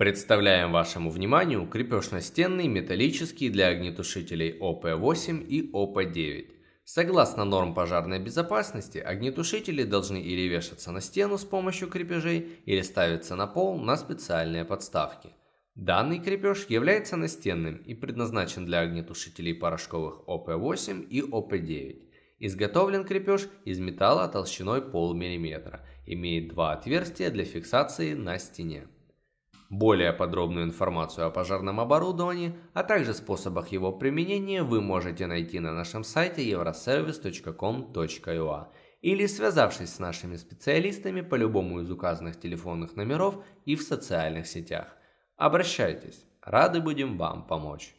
Представляем вашему вниманию крепеж настенный металлический для огнетушителей ОП-8 и ОП-9. Согласно норм пожарной безопасности, огнетушители должны или вешаться на стену с помощью крепежей, или ставиться на пол на специальные подставки. Данный крепеж является настенным и предназначен для огнетушителей порошковых ОП-8 и ОП-9. Изготовлен крепеж из металла толщиной полмиллиметра, имеет два отверстия для фиксации на стене. Более подробную информацию о пожарном оборудовании, а также способах его применения вы можете найти на нашем сайте euroservice.com.ua или связавшись с нашими специалистами по любому из указанных телефонных номеров и в социальных сетях. Обращайтесь, рады будем вам помочь.